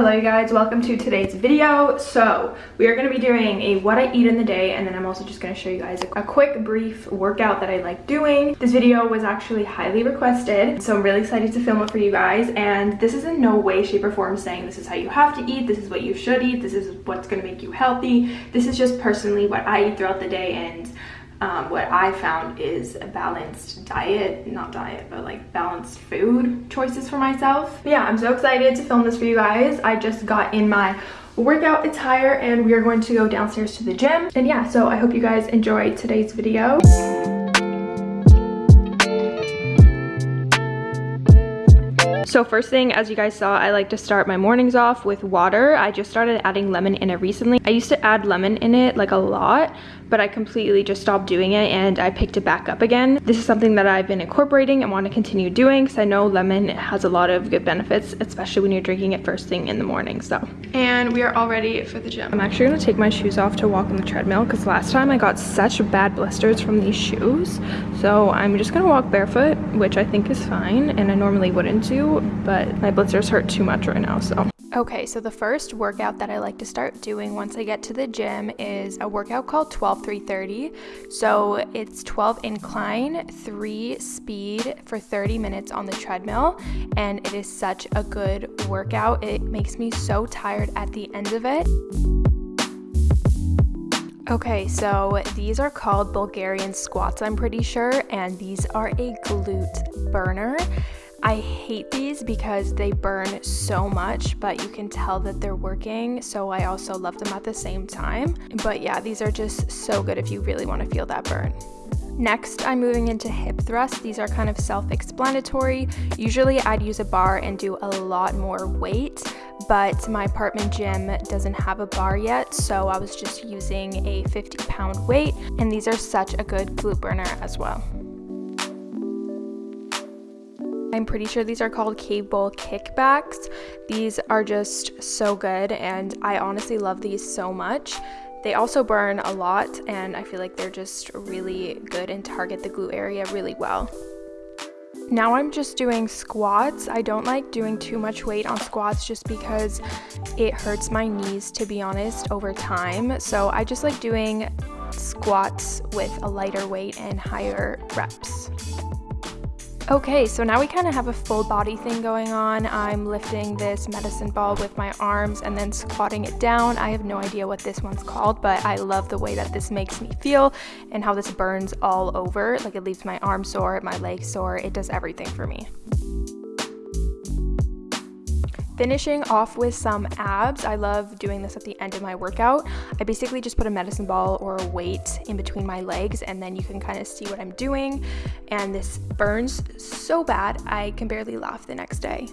Hello you guys, welcome to today's video. So we are going to be doing a what I eat in the day and then I'm also just going to show you guys a, a quick brief workout that I like doing. This video was actually highly requested so I'm really excited to film it for you guys and this is in no way shape or form saying this is how you have to eat, this is what you should eat, this is what's going to make you healthy. This is just personally what I eat throughout the day and um, what I found is a balanced diet, not diet, but like balanced food choices for myself. But yeah, I'm so excited to film this for you guys. I just got in my workout attire and we are going to go downstairs to the gym. And yeah, so I hope you guys enjoy today's video. So first thing, as you guys saw, I like to start my mornings off with water. I just started adding lemon in it recently. I used to add lemon in it like a lot, but I completely just stopped doing it and I picked it back up again. This is something that I've been incorporating and want to continue doing because I know lemon has a lot of good benefits, especially when you're drinking it first thing in the morning, so. And we are all ready for the gym. I'm actually gonna take my shoes off to walk on the treadmill because last time I got such bad blisters from these shoes. So I'm just gonna walk barefoot, which I think is fine and I normally wouldn't do, but my blisters hurt too much right now, so. Okay, so the first workout that I like to start doing once I get to the gym is a workout called 12 330. So it's 12 incline, 3 speed for 30 minutes on the treadmill, and it is such a good workout. It makes me so tired at the end of it. Okay, so these are called Bulgarian squats, I'm pretty sure, and these are a glute burner. I hate these because they burn so much, but you can tell that they're working, so I also love them at the same time. But yeah, these are just so good if you really want to feel that burn. Next, I'm moving into hip thrusts. These are kind of self-explanatory. Usually I'd use a bar and do a lot more weight, but my apartment gym doesn't have a bar yet, so I was just using a 50 pound weight, and these are such a good glute burner as well. I'm pretty sure these are called cable kickbacks. These are just so good and I honestly love these so much. They also burn a lot and I feel like they're just really good and target the glute area really well. Now I'm just doing squats. I don't like doing too much weight on squats just because it hurts my knees to be honest over time. So I just like doing squats with a lighter weight and higher reps. Okay, so now we kind of have a full body thing going on. I'm lifting this medicine ball with my arms and then squatting it down. I have no idea what this one's called, but I love the way that this makes me feel and how this burns all over. Like it leaves my arm sore, my legs sore, it does everything for me. Finishing off with some abs. I love doing this at the end of my workout. I basically just put a medicine ball or a weight in between my legs and then you can kind of see what I'm doing. And this burns so bad, I can barely laugh the next day.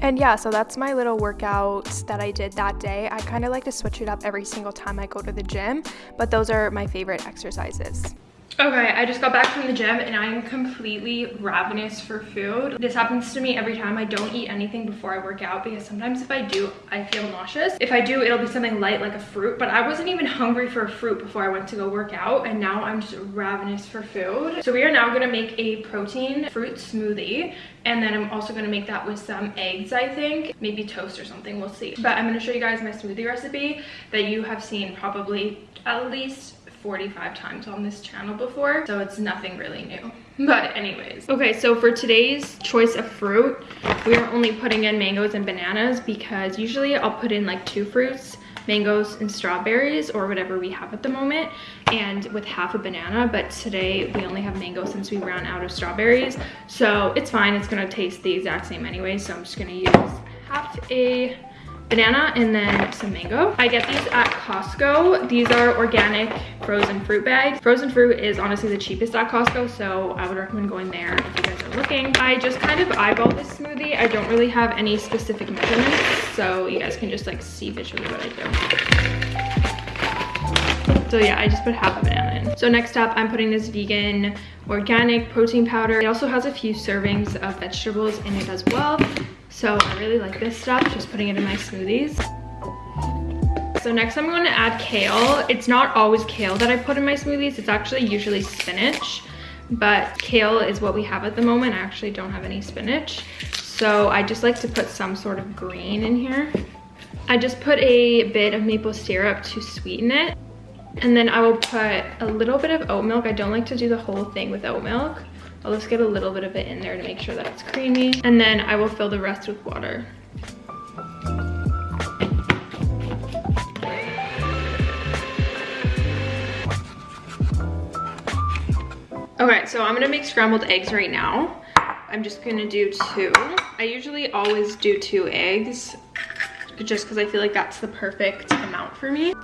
And yeah, so that's my little workout that I did that day. I kind of like to switch it up every single time I go to the gym, but those are my favorite exercises. Okay, I just got back from the gym and I'm completely ravenous for food. This happens to me every time I don't eat anything before I work out because sometimes if I do, I feel nauseous. If I do, it'll be something light like a fruit, but I wasn't even hungry for a fruit before I went to go work out and now I'm just ravenous for food. So we are now gonna make a protein fruit smoothie and then I'm also gonna make that with some eggs, I think. Maybe toast or something, we'll see. But I'm gonna show you guys my smoothie recipe that you have seen probably at least 45 times on this channel before, so it's nothing really new. But anyways, okay, so for today's choice of fruit, we are only putting in mangoes and bananas because usually I'll put in like two fruits, mangoes and strawberries or whatever we have at the moment and with half a banana but today we only have mango since we ran out of strawberries so it's fine it's gonna taste the exact same anyway so i'm just gonna use half a banana and then some mango. I get these at Costco. These are organic frozen fruit bags. Frozen fruit is honestly the cheapest at Costco, so I would recommend going there if you guys are looking. I just kind of eyeball this smoothie. I don't really have any specific measurements, so you guys can just like see visually what I do. So yeah, I just put half a banana in. So next up, I'm putting this vegan organic protein powder. It also has a few servings of vegetables in it as well. So I really like this stuff, just putting it in my smoothies. So next I'm going to add kale. It's not always kale that I put in my smoothies. It's actually usually spinach, but kale is what we have at the moment. I actually don't have any spinach. So I just like to put some sort of green in here. I just put a bit of maple syrup to sweeten it. And then I will put a little bit of oat milk. I don't like to do the whole thing with oat milk. I'll just get a little bit of it in there to make sure that it's creamy. And then I will fill the rest with water. Okay, so I'm gonna make scrambled eggs right now. I'm just gonna do two. I usually always do two eggs just because I feel like that's the perfect amount for me.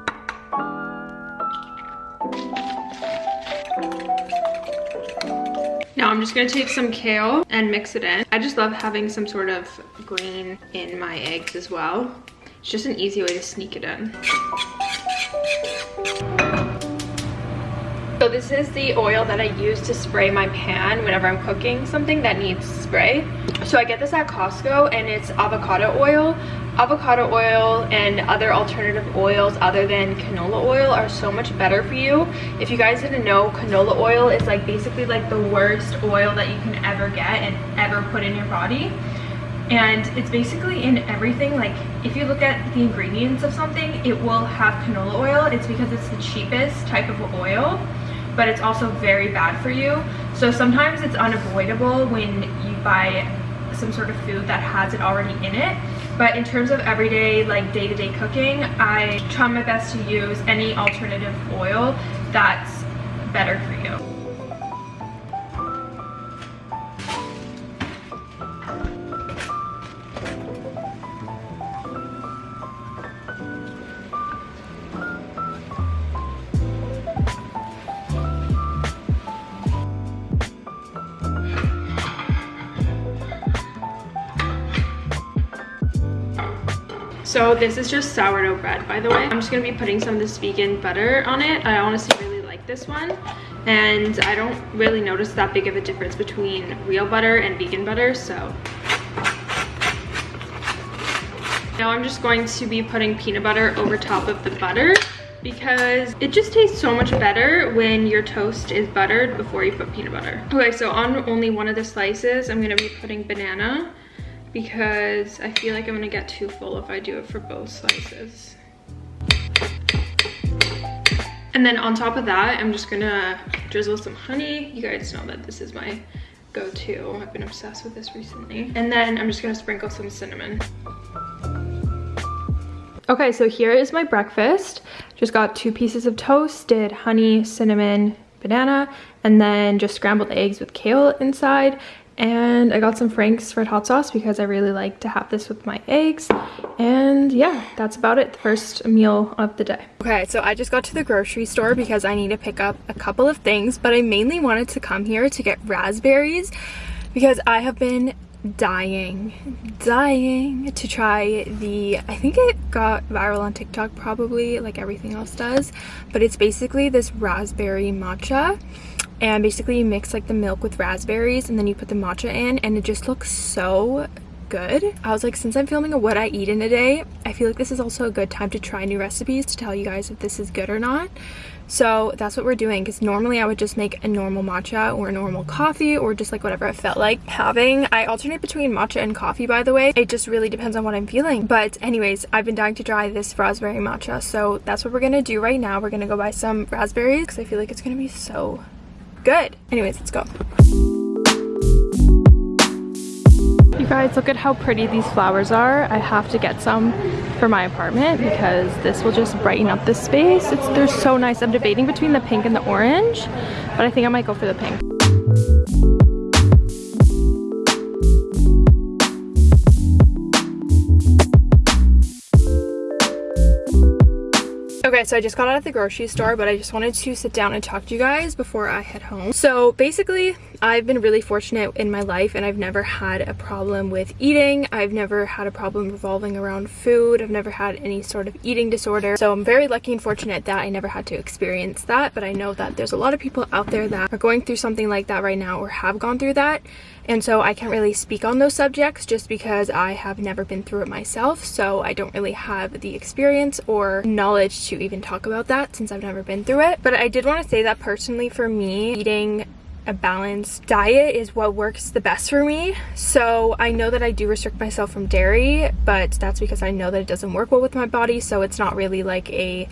Now I'm just gonna take some kale and mix it in. I just love having some sort of green in my eggs as well. It's just an easy way to sneak it in. So this is the oil that I use to spray my pan whenever I'm cooking something that needs spray. So I get this at Costco and it's avocado oil. Avocado oil and other alternative oils other than canola oil are so much better for you. If you guys didn't know, canola oil is like basically like the worst oil that you can ever get and ever put in your body and it's basically in everything like if you look at the ingredients of something it will have canola oil it's because it's the cheapest type of oil but it's also very bad for you. So sometimes it's unavoidable when you buy some sort of food that has it already in it. But in terms of everyday, like day-to-day -day cooking, I try my best to use any alternative oil that's better for So this is just sourdough bread, by the way. I'm just gonna be putting some of this vegan butter on it. I honestly really like this one. And I don't really notice that big of a difference between real butter and vegan butter, so. Now I'm just going to be putting peanut butter over top of the butter because it just tastes so much better when your toast is buttered before you put peanut butter. Okay, so on only one of the slices, I'm gonna be putting banana because I feel like I'm gonna get too full if I do it for both slices. And then on top of that, I'm just gonna drizzle some honey. You guys know that this is my go-to. I've been obsessed with this recently. And then I'm just gonna sprinkle some cinnamon. Okay, so here is my breakfast. Just got two pieces of toast, did honey, cinnamon, banana, and then just scrambled eggs with kale inside and I got some Frank's red hot sauce because I really like to have this with my eggs. And yeah that's about it the first meal of the day. Okay so I just got to the grocery store because I need to pick up a couple of things but I mainly wanted to come here to get raspberries because I have been dying dying to try the I think it got viral on TikTok probably like everything else does but it's basically this raspberry matcha and basically you mix like the milk with raspberries and then you put the matcha in and it just looks so good. I was like, since I'm filming a what I eat in a day, I feel like this is also a good time to try new recipes to tell you guys if this is good or not. So that's what we're doing because normally I would just make a normal matcha or a normal coffee or just like whatever I felt like having. I alternate between matcha and coffee by the way. It just really depends on what I'm feeling. But anyways, I've been dying to try this raspberry matcha. So that's what we're going to do right now. We're going to go buy some raspberries because I feel like it's going to be so good. Anyways, let's go. You guys, look at how pretty these flowers are. I have to get some for my apartment because this will just brighten up the space. It's They're so nice. I'm debating between the pink and the orange, but I think I might go for the pink. Okay, so I just got out of the grocery store, but I just wanted to sit down and talk to you guys before I head home. So basically, I've been really fortunate in my life and I've never had a problem with eating. I've never had a problem revolving around food. I've never had any sort of eating disorder. So I'm very lucky and fortunate that I never had to experience that, but I know that there's a lot of people out there that are going through something like that right now or have gone through that and so I can't really speak on those subjects just because I have never been through it myself so I don't really have the experience or knowledge to even talk about that since I've never been through it but I did want to say that personally for me eating a balanced diet is what works the best for me. So I know that I do restrict myself from dairy, but that's because I know that it doesn't work well with my body. So it's not really like a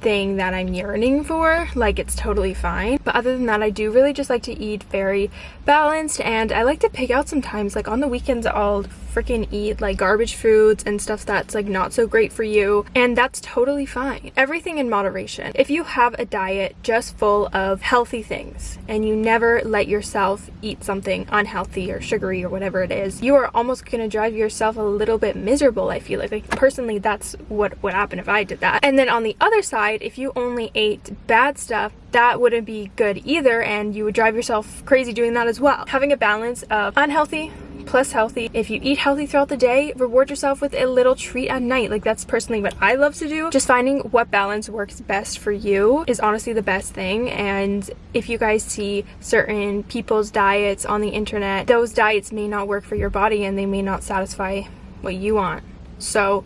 thing that I'm yearning for. Like it's totally fine. But other than that, I do really just like to eat very balanced and I like to pick out sometimes. Like on the weekends, I'll freaking eat like garbage foods and stuff that's like not so great for you and that's totally fine. Everything in moderation. If you have a diet just full of healthy things and you never let yourself eat something unhealthy or sugary or whatever it is you are almost gonna drive yourself a little bit miserable i feel like. Like personally that's what would happen if i did that. And then on the other side if you only ate bad stuff that wouldn't be good either and you would drive yourself crazy doing that as well. Having a balance of unhealthy plus healthy. If you eat healthy throughout the day, reward yourself with a little treat at night. Like that's personally what I love to do. Just finding what balance works best for you is honestly the best thing. And if you guys see certain people's diets on the internet, those diets may not work for your body and they may not satisfy what you want. So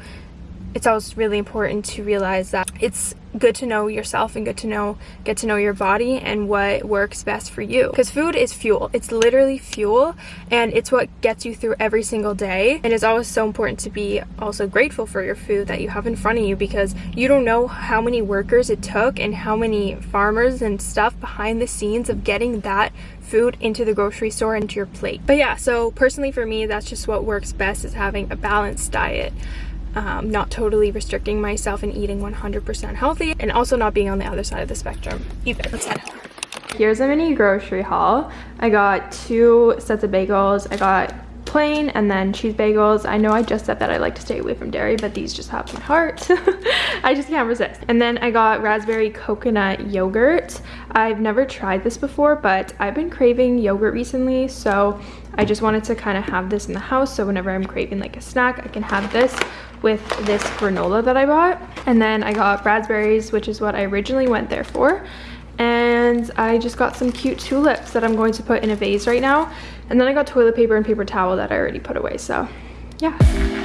it's always really important to realize that it's good to know yourself and good to know get to know your body and what works best for you. Because food is fuel. It's literally fuel and it's what gets you through every single day. And it's always so important to be also grateful for your food that you have in front of you because you don't know how many workers it took and how many farmers and stuff behind the scenes of getting that food into the grocery store into your plate. But yeah so personally for me that's just what works best is having a balanced diet um, not totally restricting myself and eating 100% healthy and also not being on the other side of the spectrum either. Let's head home. Here's a mini grocery haul. I got two sets of bagels. I got plain and then cheese bagels. I know I just said that I like to stay away from dairy, but these just have my heart. I just can't resist. And then I got raspberry coconut yogurt. I've never tried this before, but I've been craving yogurt recently, so I just wanted to kind of have this in the house so whenever I'm craving like a snack, I can have this with this granola that I bought. And then I got raspberries, which is what I originally went there for. And I just got some cute tulips that I'm going to put in a vase right now. And then I got toilet paper and paper towel that I already put away, so yeah.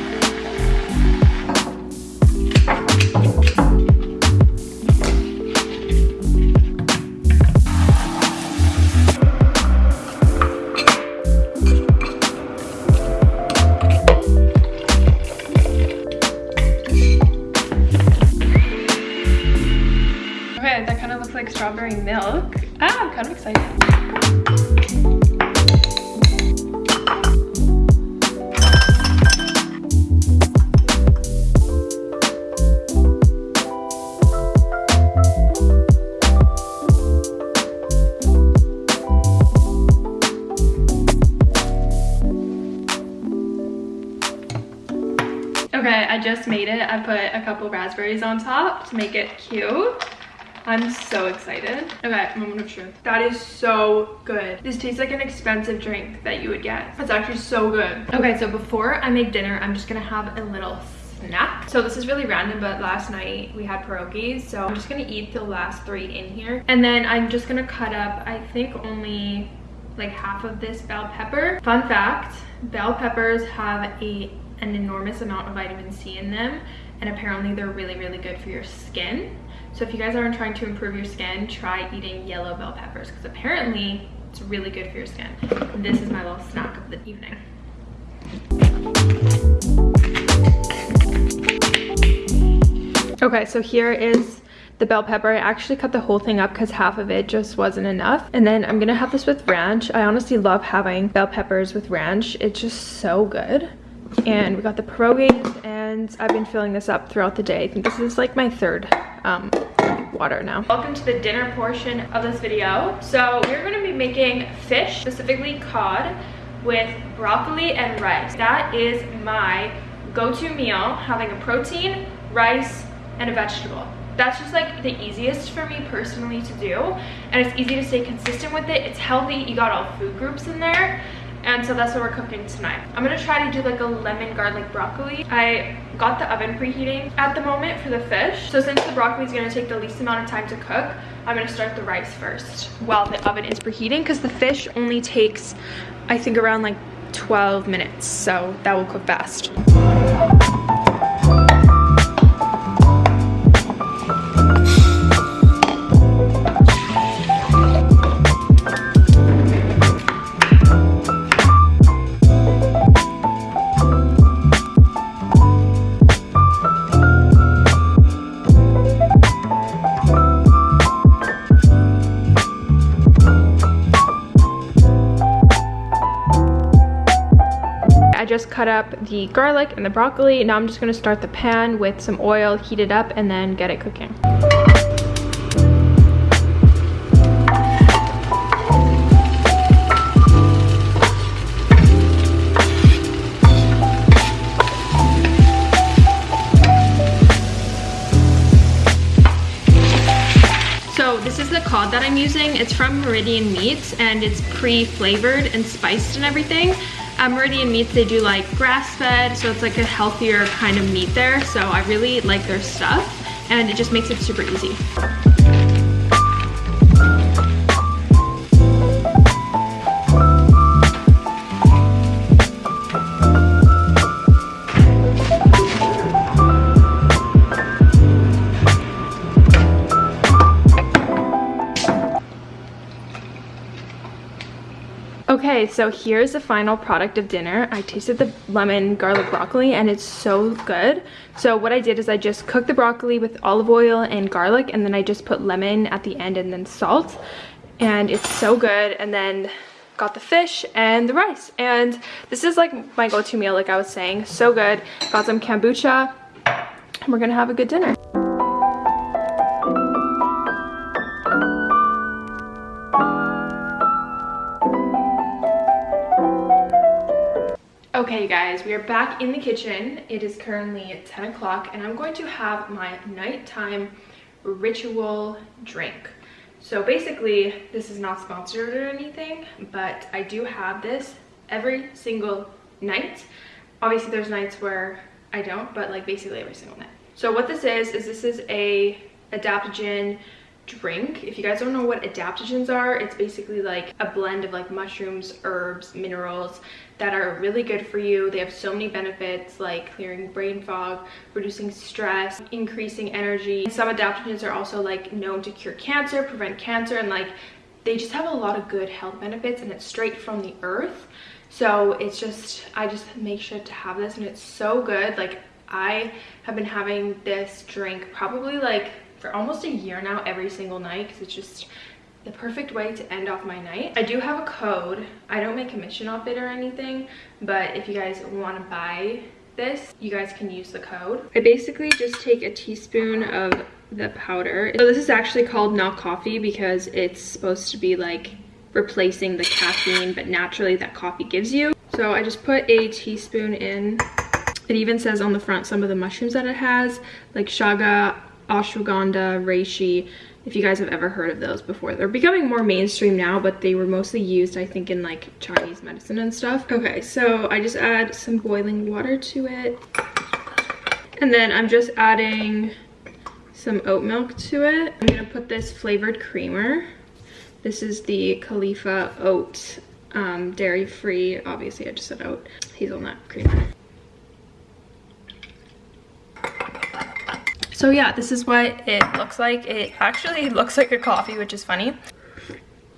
Made it. I put a couple raspberries on top to make it cute. I'm so excited. Okay, moment of truth. That is so good. This tastes like an expensive drink that you would get. It's actually so good. Okay, so before I make dinner, I'm just gonna have a little snack. So this is really random, but last night we had pierogies. So I'm just gonna eat the last three in here. And then I'm just gonna cut up, I think only like half of this bell pepper. Fun fact, bell peppers have a an enormous amount of vitamin C in them and apparently they're really really good for your skin so if you guys aren't trying to improve your skin, try eating yellow bell peppers because apparently it's really good for your skin. And this is my little snack of the evening. Okay, so here is the bell pepper. I actually cut the whole thing up because half of it just wasn't enough. And then I'm gonna have this with ranch. I honestly love having bell peppers with ranch. It's just so good. And we got the pierogies and I've been filling this up throughout the day. I think this is like my third um, water now. Welcome to the dinner portion of this video. So we're gonna be making fish, specifically cod, with broccoli and rice. That is my go-to meal, having a protein, rice, and a vegetable. That's just like the easiest for me personally to do. And it's easy to stay consistent with it. It's healthy, you got all food groups in there and so that's what we're cooking tonight. I'm gonna try to do like a lemon garlic broccoli. I got the oven preheating at the moment for the fish. So since the broccoli is going to take the least amount of time to cook i'm going to start the rice first while the oven is preheating because the fish only takes i think around like 12 minutes. So that will cook fast cut up the garlic and the broccoli. Now I'm just gonna start the pan with some oil, heat it up, and then get it cooking. So, this is the cod that I'm using. It's from Meridian Meats and it's pre-flavored and spiced and everything. At Meridian Meats, they do like grass-fed, so it's like a healthier kind of meat there. So I really like their stuff and it just makes it super easy. Okay, so here's the final product of dinner. I tasted the lemon garlic broccoli and it's so good. So what I did is I just cooked the broccoli with olive oil and garlic and then I just put lemon at the end and then salt. And it's so good. And then got the fish and the rice. And this is like my go-to meal, like I was saying. So good. Got some kombucha and we're gonna have a good dinner. Okay guys, we are back in the kitchen. It is currently 10 o'clock and I'm going to have my nighttime ritual drink. So basically, this is not sponsored or anything, but I do have this every single night. Obviously there's nights where I don't, but like basically every single night. So what this is, is this is a adaptogen drink. If you guys don't know what adaptogens are, it's basically like a blend of like mushrooms, herbs, minerals that are really good for you. They have so many benefits like clearing brain fog, reducing stress, increasing energy. Some adaptogens are also like known to cure cancer, prevent cancer, and like they just have a lot of good health benefits and it's straight from the earth. So it's just, I just make sure to have this and it's so good. Like I have been having this drink probably like for almost a year now every single night because it's just the perfect way to end off my night. I do have a code. I don't make a commission off it or anything, but if you guys want to buy this, you guys can use the code. I basically just take a teaspoon of the powder. So this is actually called not coffee because it's supposed to be like replacing the caffeine, but naturally that coffee gives you. So I just put a teaspoon in. It even says on the front some of the mushrooms that it has, like chaga, ashwagandha, reishi, if you guys have ever heard of those before. They're becoming more mainstream now, but they were mostly used, I think, in like Chinese medicine and stuff. Okay, so I just add some boiling water to it. And then I'm just adding some oat milk to it. I'm gonna put this flavored creamer. This is the Califia oat um, dairy-free, obviously I just said oat, hazelnut creamer. So yeah, this is what it looks like. It actually looks like a coffee, which is funny.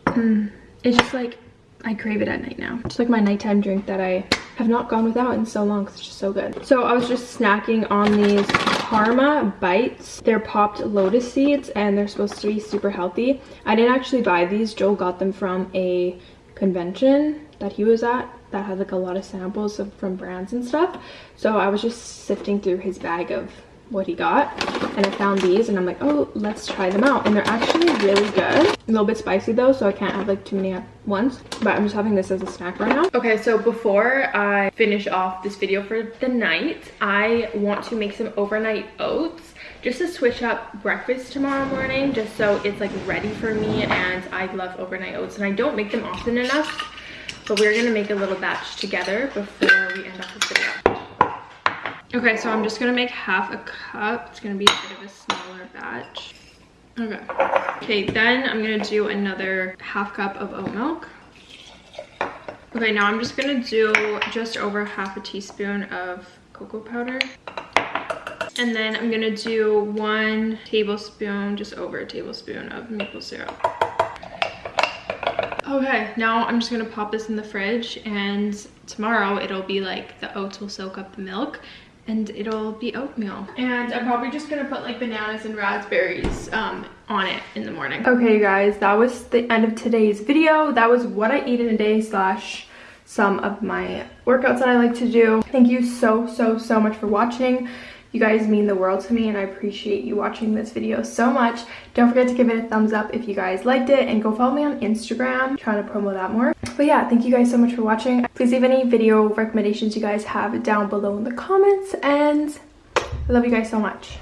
Mm, it's just like, I crave it at night now. It's like my nighttime drink that I have not gone without in so long because it's just so good. So I was just snacking on these Karma Bites. They're popped lotus seeds and they're supposed to be super healthy. I didn't actually buy these. Joel got them from a convention that he was at that had like a lot of samples of, from brands and stuff. So I was just sifting through his bag of what he got and I found these and I'm like oh let's try them out. And they're actually really good. A little bit spicy though so I can't have like too many at once. But I'm just having this as a snack right now. Okay so before I finish off this video for the night I want to make some overnight oats just to switch up breakfast tomorrow morning just so it's like ready for me and I love overnight oats. And I don't make them often enough but we're gonna make a little batch together before we end off this video Okay, so I'm just gonna make half a cup. It's gonna be a bit of a smaller batch. Okay. Okay, then I'm gonna do another half cup of oat milk. Okay, now I'm just gonna do just over half a teaspoon of cocoa powder. And then I'm gonna do one tablespoon, just over a tablespoon of maple syrup. Okay, now I'm just gonna pop this in the fridge and tomorrow it'll be like the oats will soak up the milk and it'll be oatmeal. And I'm probably just gonna put like bananas and raspberries um, on it in the morning. Okay guys, that was the end of today's video. That was what I eat in a day slash some of my workouts that I like to do. Thank you so, so, so much for watching. You guys mean the world to me and I appreciate you watching this video so much. Don't forget to give it a thumbs up if you guys liked it and go follow me on Instagram. I'm trying to promo that more. But yeah, thank you guys so much for watching. Please leave any video recommendations you guys have down below in the comments and I love you guys so much.